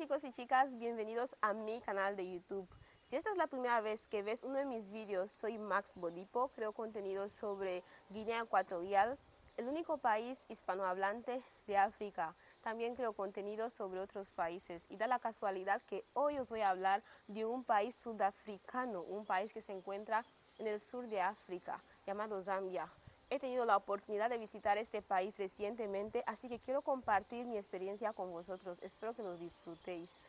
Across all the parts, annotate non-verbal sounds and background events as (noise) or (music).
chicos y chicas, bienvenidos a mi canal de YouTube. Si esta es la primera vez que ves uno de mis vídeos, soy Max Bodipo, creo contenido sobre Guinea Ecuatorial, el único país hispanohablante de África. También creo contenido sobre otros países y da la casualidad que hoy os voy a hablar de un país sudafricano, un país que se encuentra en el sur de África, llamado Zambia. He tenido la oportunidad de visitar este país recientemente, así que quiero compartir mi experiencia con vosotros. Espero que lo disfrutéis.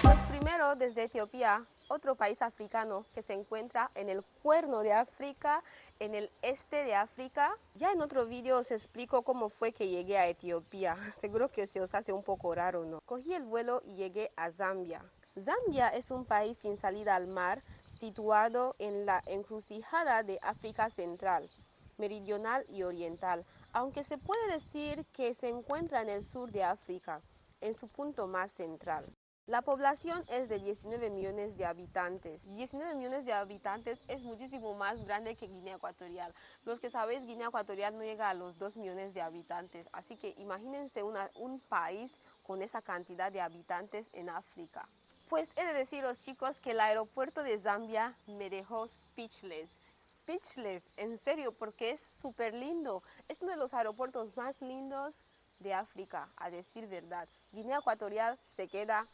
Pues primero, desde Etiopía, otro país africano que se encuentra en el cuerno de África, en el este de África. Ya en otro vídeo os explico cómo fue que llegué a Etiopía. (laughs) Seguro que se os hace un poco raro, ¿no? Cogí el vuelo y llegué a Zambia. Zambia es un país sin salida al mar, situado en la encrucijada de África Central, Meridional y Oriental, aunque se puede decir que se encuentra en el sur de África, en su punto más central. La población es de 19 millones de habitantes. 19 millones de habitantes es muchísimo más grande que Guinea Ecuatorial. Los que sabéis, Guinea Ecuatorial no llega a los 2 millones de habitantes. Así que imagínense un país con esa cantidad de habitantes en África. Pues he de deciros chicos que el aeropuerto de Zambia me dejó speechless. Speechless, en serio, porque es súper lindo. Es uno de los aeropuertos más lindos de África, a decir verdad. Guinea Ecuatorial se queda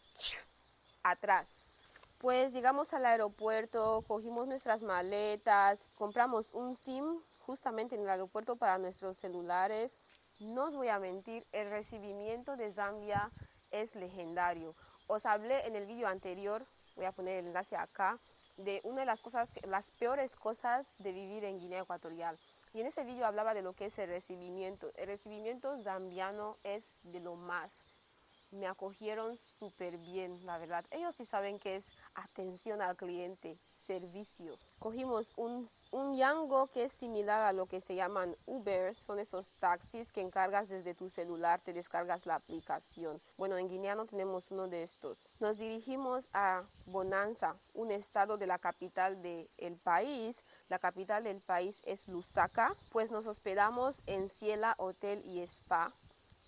atrás. Pues llegamos al aeropuerto, cogimos nuestras maletas, compramos un SIM justamente en el aeropuerto para nuestros celulares. No os voy a mentir, el recibimiento de Zambia es legendario. Os hablé en el vídeo anterior, voy a poner el enlace acá, de una de las cosas, las peores cosas de vivir en Guinea Ecuatorial. Y en ese vídeo hablaba de lo que es el recibimiento. El recibimiento zambiano es de lo más me acogieron súper bien, la verdad. Ellos sí saben que es atención al cliente, servicio. Cogimos un, un Yango que es similar a lo que se llaman Uber, son esos taxis que encargas desde tu celular, te descargas la aplicación. Bueno, en Guinea no tenemos uno de estos. Nos dirigimos a Bonanza, un estado de la capital del el país. La capital del país es Lusaka, pues nos hospedamos en Ciela Hotel y Spa,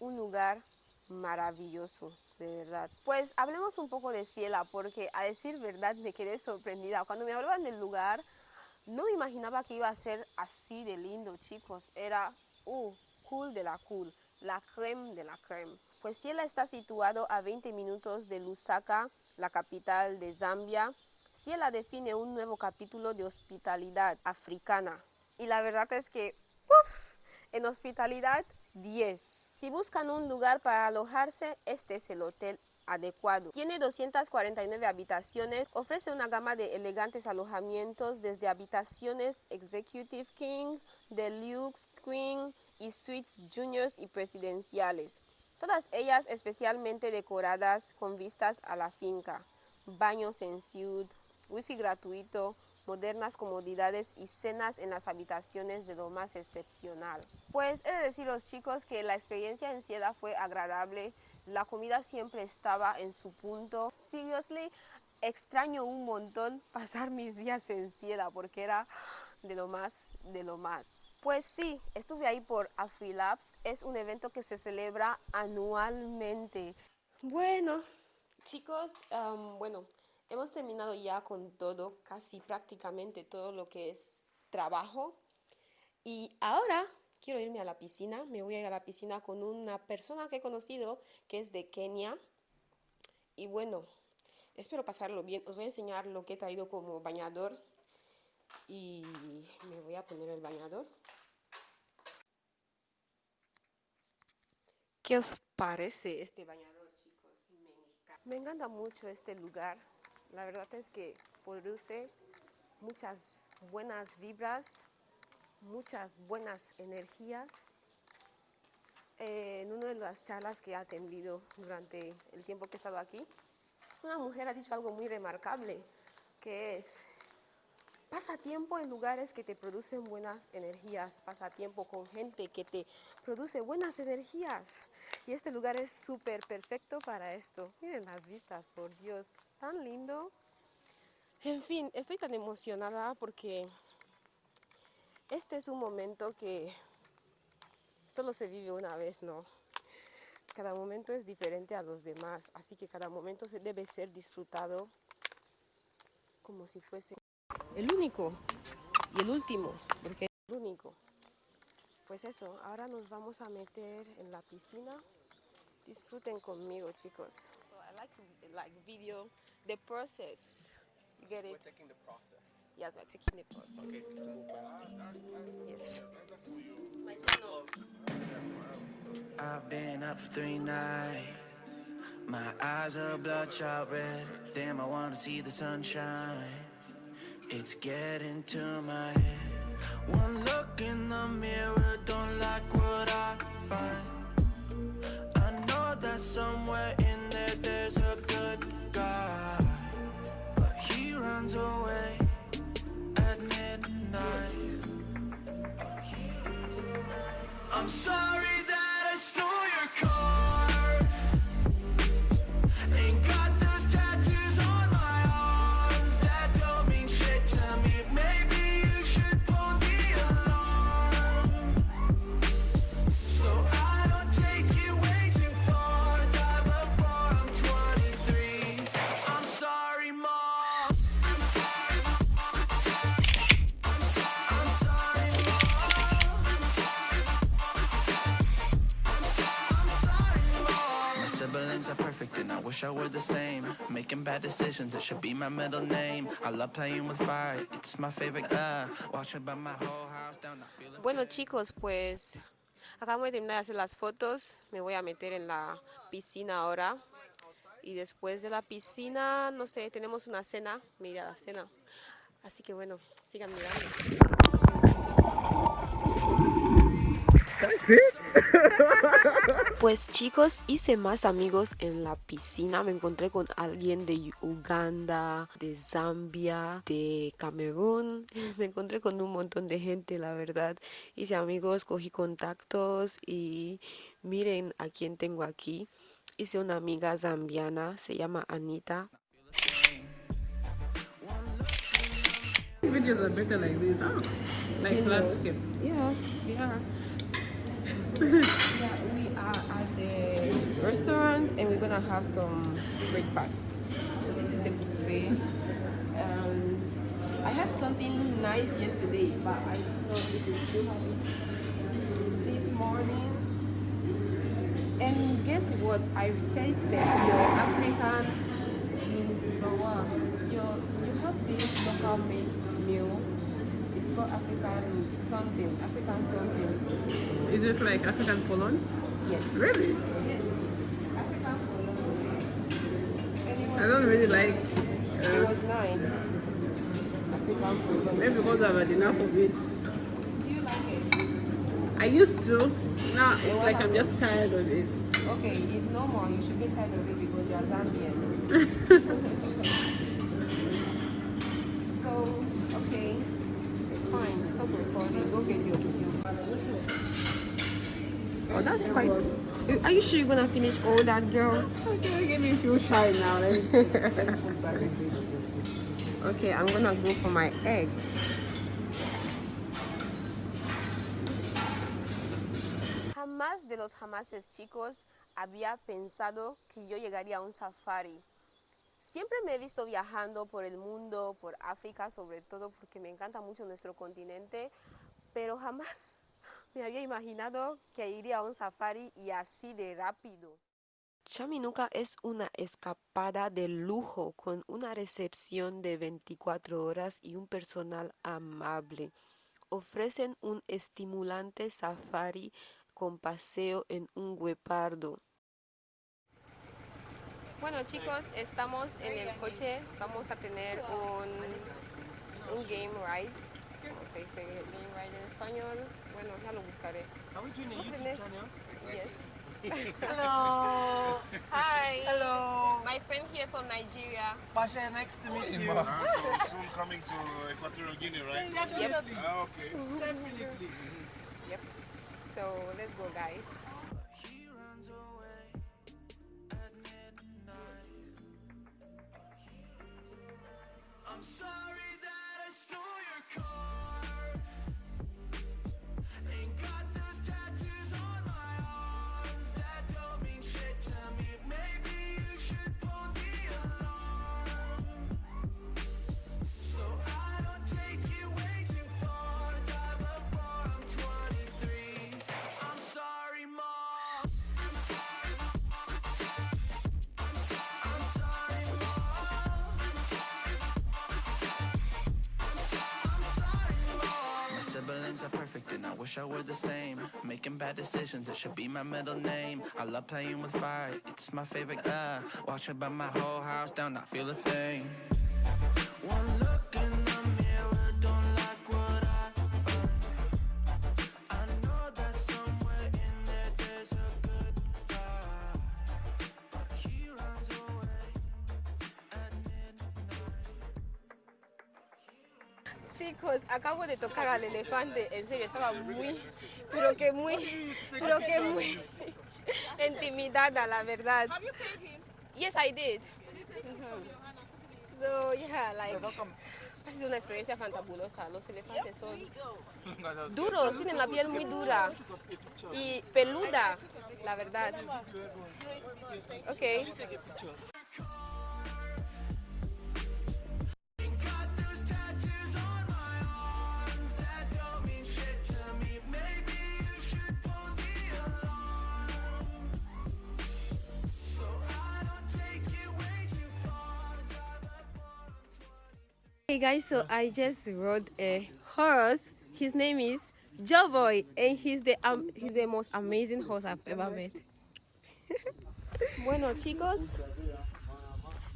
un lugar maravilloso, de verdad. Pues hablemos un poco de Ciela, porque a decir verdad me quedé sorprendida. Cuando me hablaban del lugar, no me imaginaba que iba a ser así de lindo, chicos. Era, uh, cool de la cool, la creme de la creme. Pues Ciela está situado a 20 minutos de Lusaka, la capital de Zambia. Ciela define un nuevo capítulo de hospitalidad africana. Y la verdad es que, uff, en hospitalidad 10. Si buscan un lugar para alojarse, este es el hotel adecuado. Tiene 249 habitaciones, ofrece una gama de elegantes alojamientos desde habitaciones Executive King, Deluxe Queen y suites juniors y presidenciales. Todas ellas especialmente decoradas con vistas a la finca, baños en suite, wifi gratuito, modernas comodidades y cenas en las habitaciones de lo más excepcional. Pues he de deciros chicos que la experiencia en Ciela fue agradable, la comida siempre estaba en su punto. Seriously, extraño un montón (laughs) pasar mis días en Ciela porque era de lo más, de lo más. Pues sí, estuve ahí por AfriLabs, es un evento que se celebra anualmente. Bueno, chicos, bueno, hemos terminado ya con todo, casi prácticamente todo lo que es trabajo. Y ahora quiero irme a la piscina, me voy a ir a la piscina con una persona que he conocido que es de Kenia. Y bueno, espero pasarlo bien. Os voy a enseñar lo que he traído como bañador. Y me voy a poner el bañador. ¿Qué os parece este bañador, chicos? Me encanta mucho este lugar. La verdad es que produce muchas buenas vibras, muchas buenas energías. Eh, en una de las charlas que he atendido durante el tiempo que he estado aquí, una mujer ha dicho algo muy remarcable, que es, pasa tiempo en lugares que te producen buenas energías, pasa tiempo con gente que te produce buenas energías. Y este lugar es súper perfecto para esto. Miren las vistas, por Dios tan lindo. En fin, estoy tan emocionada porque Este es un momento que solo se vive una vez, ¿no? Cada momento es diferente a los demás, así que cada momento debe ser disfrutado como si fuese el único y el último, porque es el único. Pues eso, ahora nos vamos a meter en la piscina. Disfruten conmigo, chicos. So I like to like video the process. You get it? We're taking the process. Yes, we're taking the process. Okay. Yes. My channel. I've been up for three nights. My eyes are bloodshot red. Damn, I wanna see the sunshine. It's getting to my head. One look in the mirror, don't like what I find. I know that somewhere in there there's a good guy. But he runs away at midnight. I'm sorry I were the same. Making bad decisions, it should be my middle name. I love playing with fire, it's my favorite. Uh, watching by my whole house down. Bueno chicos, pues acabamos de terminar de hacer las fotos. Me voy a meter en la piscina ahora. Y después de la piscina, no sé, tenemos una cena. Mira la cena. Así que bueno, sigan mirando. (laughs) Pues chicos, hice más amigos en la piscina. Me encontré con alguien de Uganda, de Zambia, de Camerún. (laughs) Me encontré con un montón de gente, la verdad. Hice amigos, cogí contactos y miren a quién tengo aquí. Hice una amiga zambiana, se llama Anita. Videos are better like this, huh? Like landscape. Yeah, (laughs) yeah. At the restaurant and we're gonna have some breakfast. So this is the buffet. Um, I had something nice yesterday, but I don't know if it's still this morning. And guess what? I tasted your African. Your you have this local made meal. It's called African something. African something. Is it like African Poland? Yes. Really? I don't really like. It Uh, was nice. Maybe because I've had enough of it. Do you like it? I used to. Now it's like I'm just tired of it. Okay, it's normal. You should get tired of it because you're Zambian. (laughs) so, okay, it's fine. Stop recording. Go get your that's quite. Are you sure you're gonna finish all that, girl? Okay, get me feel shy now. (laughs) Okay, I'm gonna go for my egg. Jamás de los jamases chicos había pensado que yo llegaría a un safari. Siempre me he visto viajando por el mundo, por África sobre todo, porque me encanta mucho nuestro continente, pero jamás me había imaginado que iría a un safari y así de rápido. Chaminuca es una escapada de lujo con una recepción de 24 horas y un personal amable. Ofrecen un estimulante safari con paseo en un guepardo. Bueno chicos, estamos en el coche, vamos a tener un, un game ride. ¿Cómo se dice game ride en español? Bueno, ya lo buscaré. Are we doing a YouTube channel? Yes. (laughs) Hello. Hi. Hello. My friend here from Nigeria. Pasha, nice to meet you. Ah, so soon coming to Equatorial Guinea, right? Definitely. Ah, okay. Definitely. Yep. So let's go guys. He runs away at midnight. I'm sorry that I stole your car. Things are perfect and I wish I were the same. Making bad decisions, it should be my middle name. I love playing with fire, it's my favorite. Uh, watch it burn my whole house down, I feel a thing. One acabo de tocar al elefante, en serio, estaba muy, pero que muy, pero que muy intimidada, la verdad. Yes, I did. So, yeah, like, ha sido una experiencia fantabulosa. Los elefantes son duros, tienen la piel muy dura y peluda, la verdad. Ok. Hey guys, so I just rode a horse. His name is Joe Boy, and he's the um, he's the most amazing horse I've ever met. (laughs) bueno chicos,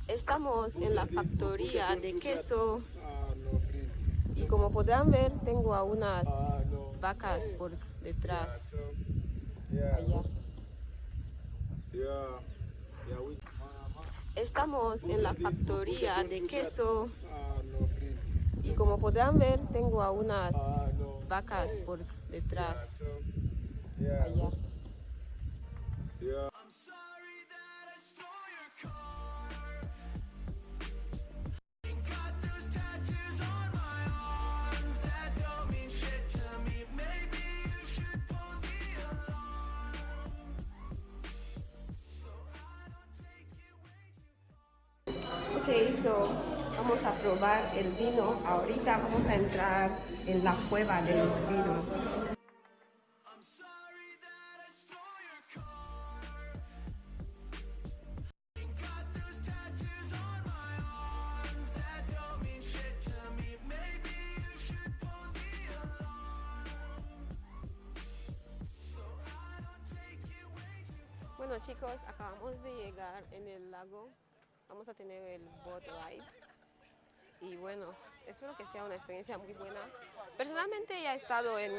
estamos en la factoría de queso y como podrán ver tengo a unas vacas por detrás. Estamos en la factoría de queso y como podrán ver tengo a unas vacas por detrás. Allá. Alarm. So Vamos a probar el vino. Ahorita vamos a entrar en la cueva de los vinos. Bueno chicos, acabamos de llegar en el lago. Vamos a tener el boat ride. Y bueno, espero que sea una experiencia muy buena. Personalmente ya he estado en,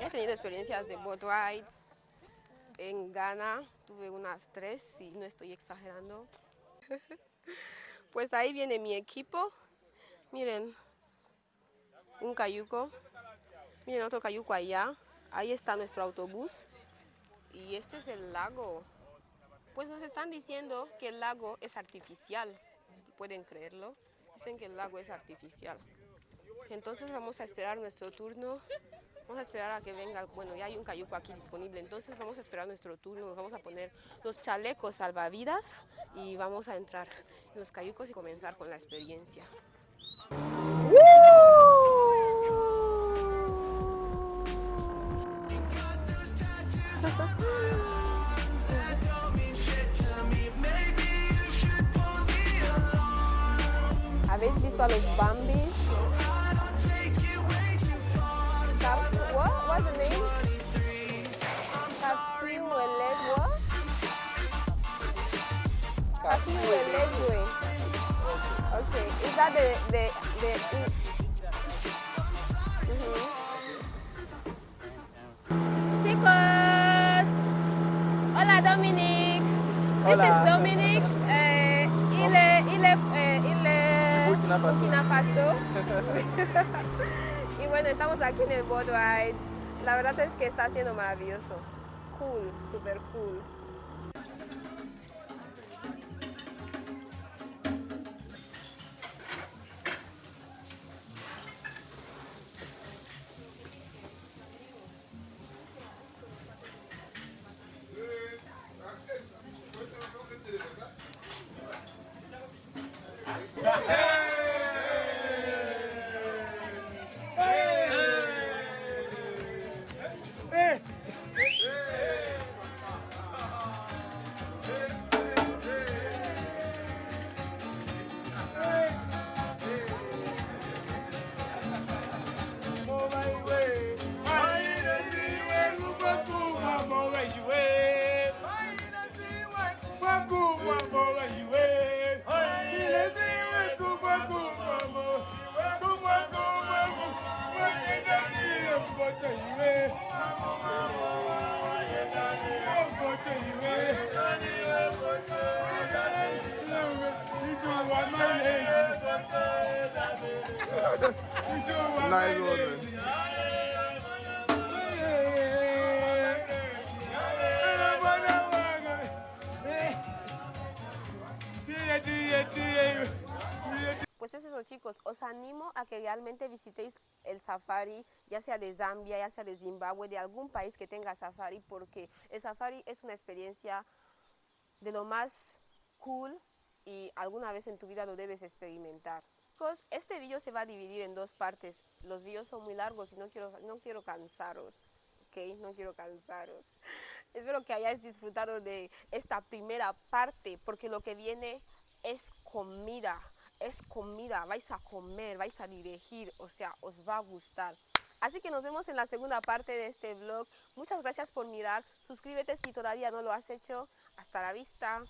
he tenido experiencias de boat rides. En Ghana tuve unas tres y no estoy exagerando. (laughs) Pues ahí viene mi equipo. Miren, un cayuco. Miren otro cayuco allá. Ahí está nuestro autobús. Y este es el lago. Pues nos están diciendo que el lago es artificial. ¿Pueden creerlo? Dicen que el lago es artificial. Entonces vamos a esperar nuestro turno. Vamos a esperar a que venga. Bueno, ya hay un cayuco aquí disponible. Entonces vamos a esperar nuestro turno. Vamos a poner los chalecos salvavidas y vamos a entrar en los cayucos y comenzar con la experiencia. It way too far. Cap- what? What's the name? 23. I'm sorry, Capihuelegua. Capihuelegua. Okay, is that the the the? Mhm. Chicos, hola Dominic. This is Dominic. Burkina Faso. (laughs) y bueno, estamos aquí en el ride. La verdad es que está siendo maravilloso. Cool, super cool. nice one, man. Animo a que realmente visitéis el safari, ya sea de Zambia, ya sea de Zimbabue, de algún país que tenga safari, porque el safari es una experiencia de lo más cool y alguna vez en tu vida lo debes experimentar. Este vídeo se va a dividir en dos partes. Los vídeos son muy largos y no quiero, no quiero cansaros. ¿ok? No quiero cansaros. (laughs) Espero que hayáis disfrutado de esta primera parte porque lo que viene es comida. Es comida. Vais a comer, vais a dirigir. O sea, os va a gustar. Así que nos vemos en la segunda parte de este vlog. Muchas gracias por mirar. Suscríbete si todavía no lo has hecho. Hasta la vista.